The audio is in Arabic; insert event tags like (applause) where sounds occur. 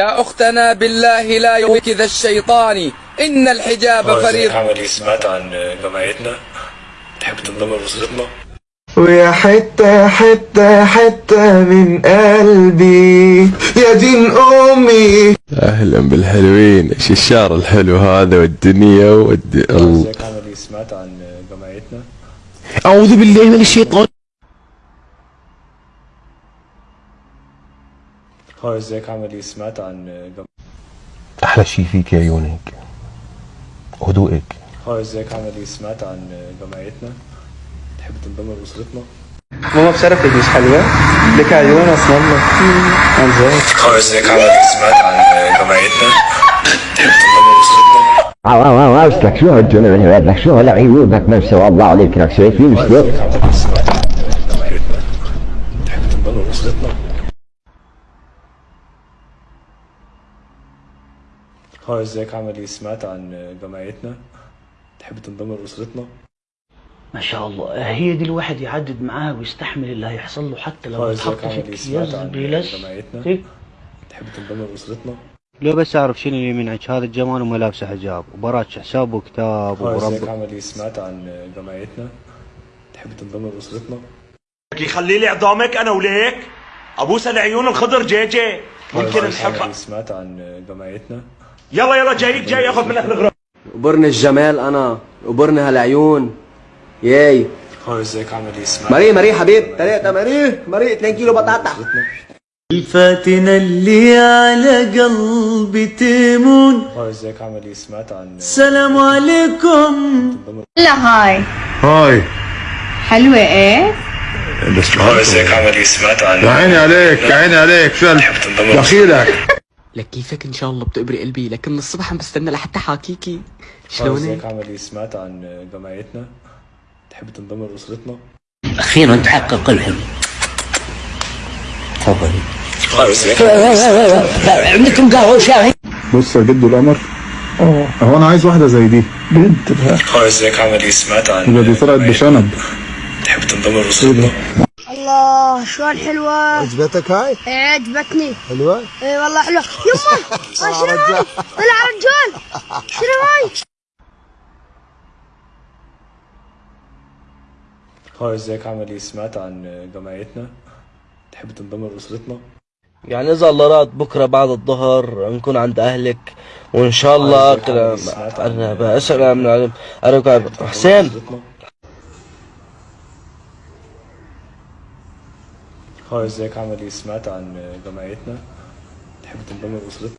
يا أختنا بالله لا يغويك ذا الشيطان. إن الحجاب عامل إيه سمعت عن جمعيتنا تحب تنضم لأسرتنا ويا حتة حتة حتة من قلبي. يا دين أمي. أهلا بالحلوين. إيش الشعر الحلو هذا والدنيا والد... ال... ازيك عامل إيه سمعت عن جمعيتنا أعوذ بالله من الشيطان. هاي ازيك عامل إيه سمعت عن. أحلى شي فيك عيونك هدوءك هاي ازيك عامل إيه سمعت عن جمعيتنا تحب تنضم لأسرتنا ماما بشرفك مش حلوة لك عيون الله عن جد هاي ازيك عامل إيه سمعت عن جمعيتنا تحب تنضم لأسرتنا لك شو هالجنون لك شو هالعيوبك ما سوى الله عليك لك شايفين جمعيتنا تحب تنضم لأسرتنا هاي إزيك؟ عامل إيه؟ سمعت عن جمعيتنا؟ تحب تنضم لأسرتنا؟ ما شاء الله. هي دي الواحد يعدد معاها ويستحمل اللي هيحصل له حتى لو اتحط في اكياس عن بيلس. إيه؟ تحب تنضم لأسرتنا؟ لو بس أعرف شنو اللي يمنعك. هذا الجمال وما لابسه حجاب. وبراك حساب وكتاب ورب عامل إيه؟ سمعت عن جمعيتنا؟ تحب تنضم لأسرتنا؟ يخلي لي عظامك أنا وليك. ابوس العيون الخضر جي جي. هاي ممكن إزيك؟ عامل إيه؟ نحب سمعت عن جمعيتنا؟ يلا يلا جايك جاي اخذ منك الغرام وبرن الجمال أنا وبرن هالعيون. ياي. هاي ازيك؟ عامل إيه؟ سمعت مري مري حبيب. تلاتة مري مري 2 كيلو بطاطا. الفاتنة اللي على قلبي تمون هاي ازيك؟ عامل إيه؟ سمعت عن سلام عليكم. تنضم لا هاي. هاي. حلوة إيه؟ هاي ازيك؟ عامل إيه؟ سمعت عن عيني عليك يا عيني عليك شو تحب تنضم لأسرتنا دخيلك. لك كيفك إن شاء الله بتقبري قلبي لكن من الصبح عم بستنى لحتى حاكيكي. شلونك؟ إيه سمعت عن جمعيتنا تحب تنضم لأسرتنا؟ أخيرا تحقق الحلم. تفضلي عندكم قهوة وشاي بص يا جدو القمر آه هو أنا عايز واحدة زي دي. بنت ازيك عامل إيه سمعت عن ده دي طلعت بشنب. تحب تنضم لأسرتنا؟ الله شلون حلوة؟ عجبتك هاي؟ إيه عجبتني. حلوة؟ إيه والله حلوة. يما (laughs) آه، شنو هاي؟ طلع رجال شنو هاي؟ هاي ازيك عامل إيه سمعت عن جمعيتنا؟ تحب تنضم لأسرتنا؟ يعني إذا الله راد بكرة بعد الظهر نكون عند أهلك وإن شاء الله أنا بسأل من أنا حسين. هاي ازيك عامل إيه سمعت عن جمعيتنا تحب تنضم لأسرتنا؟